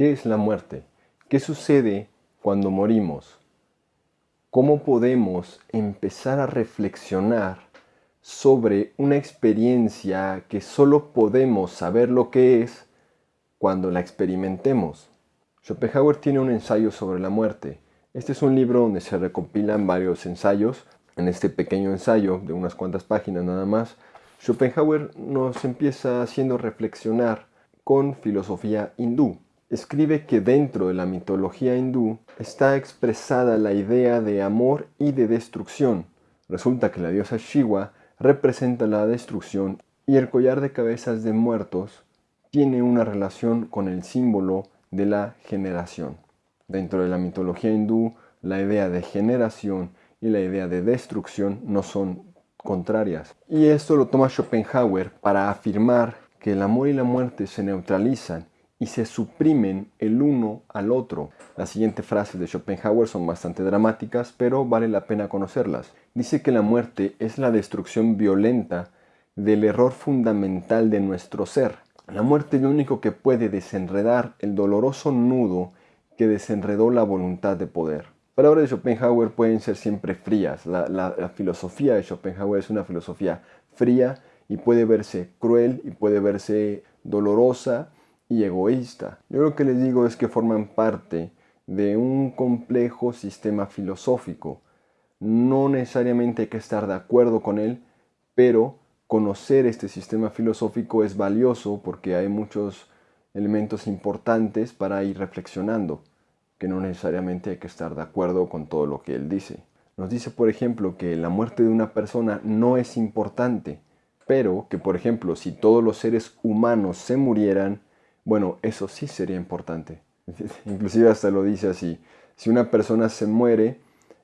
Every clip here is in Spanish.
¿Qué es la muerte? ¿Qué sucede cuando morimos? ¿Cómo podemos empezar a reflexionar sobre una experiencia que solo podemos saber lo que es cuando la experimentemos? Schopenhauer tiene un ensayo sobre la muerte. Este es un libro donde se recopilan varios ensayos. En este pequeño ensayo de unas cuantas páginas nada más, Schopenhauer nos empieza haciendo reflexionar con filosofía hindú escribe que dentro de la mitología hindú está expresada la idea de amor y de destrucción. Resulta que la diosa Shiva representa la destrucción y el collar de cabezas de muertos tiene una relación con el símbolo de la generación. Dentro de la mitología hindú, la idea de generación y la idea de destrucción no son contrarias. Y esto lo toma Schopenhauer para afirmar que el amor y la muerte se neutralizan y se suprimen el uno al otro. Las siguientes frases de Schopenhauer son bastante dramáticas, pero vale la pena conocerlas. Dice que la muerte es la destrucción violenta del error fundamental de nuestro ser. La muerte es lo único que puede desenredar el doloroso nudo que desenredó la voluntad de poder. Palabras de Schopenhauer pueden ser siempre frías. La, la filosofía de Schopenhauer es una filosofía fría y puede verse cruel y puede verse dolorosa y egoísta. Yo lo que les digo es que forman parte de un complejo sistema filosófico. No necesariamente hay que estar de acuerdo con él, pero conocer este sistema filosófico es valioso porque hay muchos elementos importantes para ir reflexionando, que no necesariamente hay que estar de acuerdo con todo lo que él dice. Nos dice, por ejemplo, que la muerte de una persona no es importante, pero que, por ejemplo, si todos los seres humanos se murieran, bueno, eso sí sería importante. Inclusive hasta lo dice así. Si una persona se muere,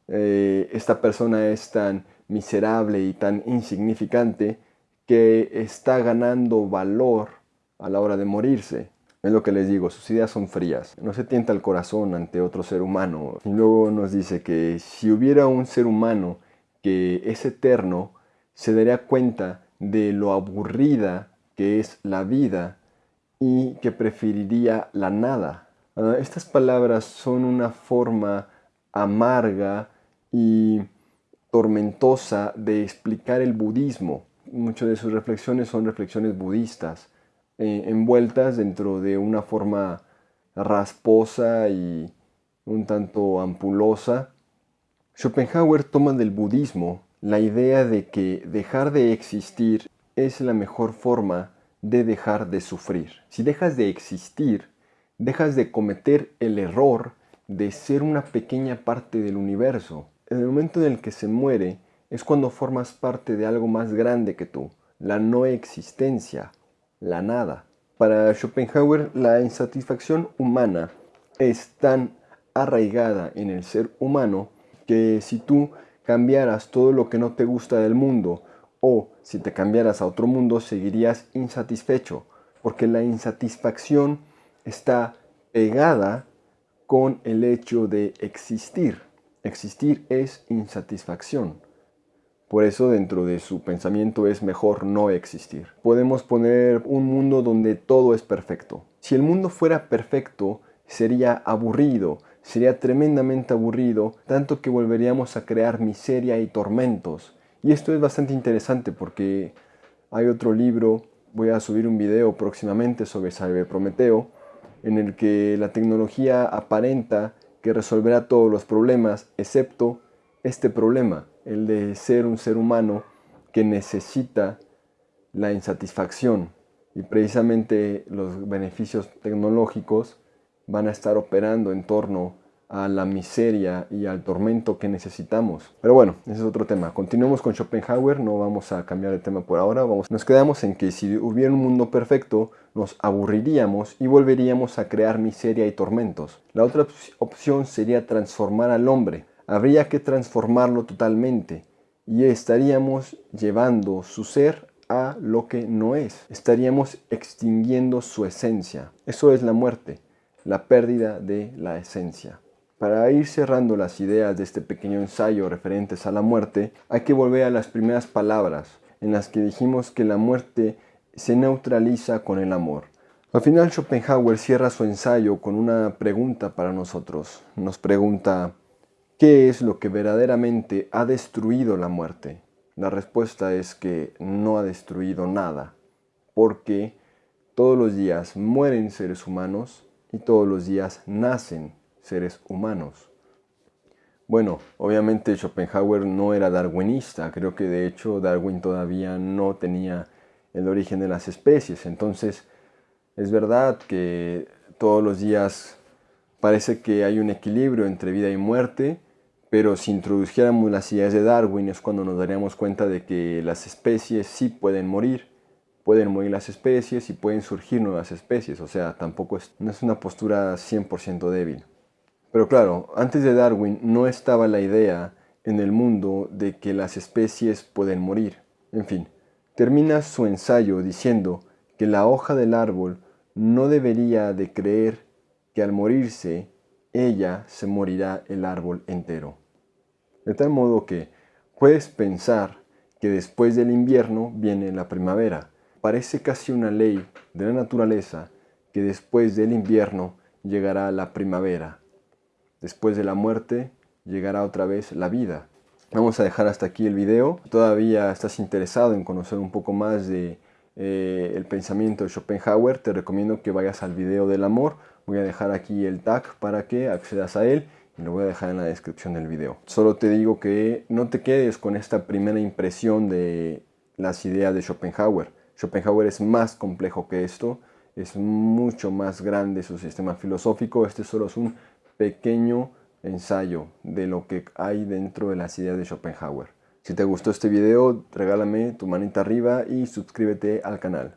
eh, esta persona es tan miserable y tan insignificante que está ganando valor a la hora de morirse. Es lo que les digo, sus ideas son frías. No se tienta el corazón ante otro ser humano. Y luego nos dice que si hubiera un ser humano que es eterno, se daría cuenta de lo aburrida que es la vida y que preferiría la nada. Ah, estas palabras son una forma amarga y tormentosa de explicar el budismo. Muchas de sus reflexiones son reflexiones budistas, eh, envueltas dentro de una forma rasposa y un tanto ampulosa. Schopenhauer toma del budismo la idea de que dejar de existir es la mejor forma de dejar de sufrir. Si dejas de existir, dejas de cometer el error de ser una pequeña parte del universo. En el momento en el que se muere es cuando formas parte de algo más grande que tú, la no existencia, la nada. Para Schopenhauer, la insatisfacción humana es tan arraigada en el ser humano que si tú cambiaras todo lo que no te gusta del mundo o si te cambiaras a otro mundo seguirías insatisfecho, porque la insatisfacción está pegada con el hecho de existir. Existir es insatisfacción. Por eso dentro de su pensamiento es mejor no existir. Podemos poner un mundo donde todo es perfecto. Si el mundo fuera perfecto, sería aburrido, sería tremendamente aburrido, tanto que volveríamos a crear miseria y tormentos. Y esto es bastante interesante porque hay otro libro, voy a subir un video próximamente sobre Prometeo, en el que la tecnología aparenta que resolverá todos los problemas, excepto este problema, el de ser un ser humano que necesita la insatisfacción. Y precisamente los beneficios tecnológicos van a estar operando en torno a la miseria y al tormento que necesitamos. Pero bueno, ese es otro tema. Continuemos con Schopenhauer, no vamos a cambiar de tema por ahora. Nos quedamos en que si hubiera un mundo perfecto, nos aburriríamos y volveríamos a crear miseria y tormentos. La otra opción sería transformar al hombre. Habría que transformarlo totalmente y estaríamos llevando su ser a lo que no es. Estaríamos extinguiendo su esencia. Eso es la muerte, la pérdida de la esencia. Para ir cerrando las ideas de este pequeño ensayo referentes a la muerte, hay que volver a las primeras palabras en las que dijimos que la muerte se neutraliza con el amor. Al final Schopenhauer cierra su ensayo con una pregunta para nosotros. Nos pregunta, ¿qué es lo que verdaderamente ha destruido la muerte? La respuesta es que no ha destruido nada, porque todos los días mueren seres humanos y todos los días nacen seres humanos. Bueno, obviamente Schopenhauer no era darwinista, creo que de hecho Darwin todavía no tenía el origen de las especies, entonces es verdad que todos los días parece que hay un equilibrio entre vida y muerte, pero si introdujéramos las ideas de Darwin es cuando nos daríamos cuenta de que las especies sí pueden morir, pueden morir las especies y pueden surgir nuevas especies, o sea, tampoco es, no es una postura 100% débil. Pero claro, antes de Darwin no estaba la idea en el mundo de que las especies pueden morir. En fin, termina su ensayo diciendo que la hoja del árbol no debería de creer que al morirse ella se morirá el árbol entero. De tal modo que puedes pensar que después del invierno viene la primavera. Parece casi una ley de la naturaleza que después del invierno llegará la primavera. Después de la muerte llegará otra vez la vida. Vamos a dejar hasta aquí el video. Todavía estás interesado en conocer un poco más de eh, el pensamiento de Schopenhauer, te recomiendo que vayas al video del amor. Voy a dejar aquí el tag para que accedas a él y lo voy a dejar en la descripción del video. Solo te digo que no te quedes con esta primera impresión de las ideas de Schopenhauer. Schopenhauer es más complejo que esto, es mucho más grande su sistema filosófico. Este solo es un pequeño ensayo de lo que hay dentro de las ideas de Schopenhauer. Si te gustó este video, regálame tu manita arriba y suscríbete al canal.